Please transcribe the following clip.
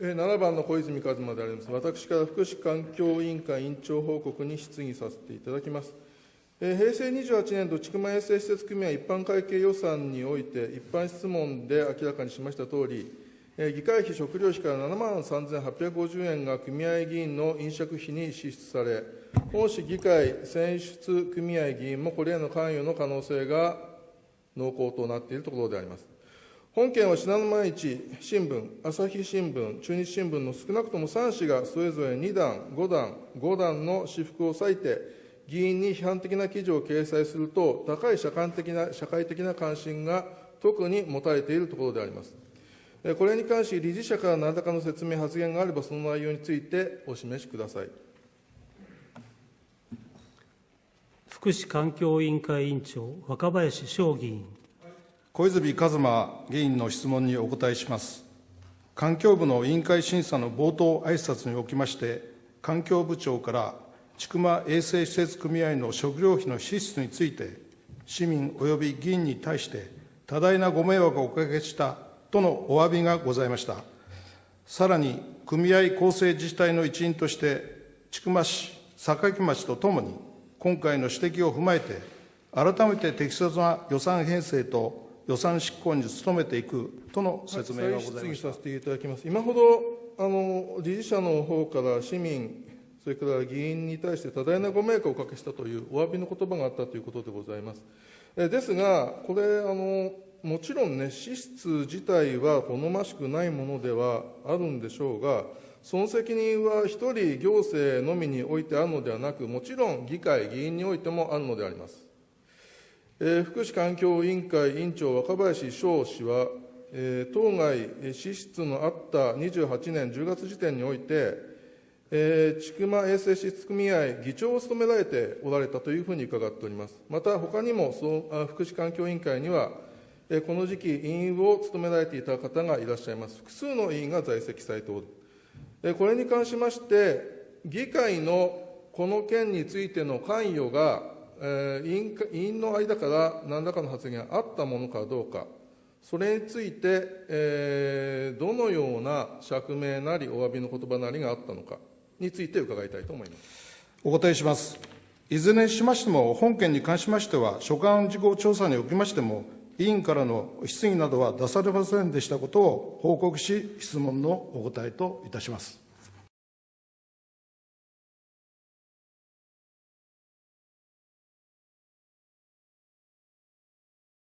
7番の小泉一馬であります。私から福祉環境委員会委員長報告に質疑させていただきます。平成28年度、千曲衛生施設組合一般会計予算において、一般質問で明らかにしましたとおり、議会費、食料費から7万3850円が組合議員の飲食費に支出され、本市議会選出組合議員もこれへの関与の可能性が濃厚となっているところであります。本件は信濃毎日新聞、朝日新聞、中日新聞の少なくとも3紙がそれぞれ2段、5段、5段の私服を割いて、議員に批判的な記事を掲載すると、高い社会的な社会的な関心が特に持たれているところであります。これに関し、理事者から何らかの説明、発言があれば、その内容についてお示しください。福祉環境委員会委員長、若林翔議員。小泉一馬議員の質問にお答えします。環境部の委員会審査の冒頭挨拶におきまして、環境部長から、千曲衛生施設組合の食料費の支出について、市民及び議員に対して、多大なご迷惑をおかけしたとのお詫びがございました。さらに、組合構成自治体の一員として、千曲市、坂城町とともに、今回の指摘を踏まえて、改めて適切な予算編成と予算執行に努めていくとの説明がござい再質ました。疑させていただきます。今ほど、あの、理事者の方から市民、それから議員に対して多大なご迷惑をおかけしたというお詫びの言葉があったということでございます。えですが、これ、あの、もちろんね、支出自体は好ましくないものではあるんでしょうが、その責任は一人行政のみにおいてあるのではなく、もちろん議会、議員においてもあるのであります。えー福祉環境委員会委員長、若林翔氏は、えー当該支出のあった28年10月時点において、えー千曲衛生施設組合議長を務められておられたというふうに伺っております。また、他にもそ福祉環境委員会には、えーこの時期、委員を務められていた方がいらっしゃいます。複数の委員が在籍されておる。えーこれに関しまして、議会のこの件についての関与が、えー委員委員の間から何らかの発言があったものかどうか、それについて、えーどのような釈明なり、お詫びの言葉なりがあったのかについて伺いたいと思います。お答えします。いずれにしましても、本件に関しましては、所管事項調査におきましても、委員からの質疑などは出されませんでしたことを報告し、質問のお答えといたします。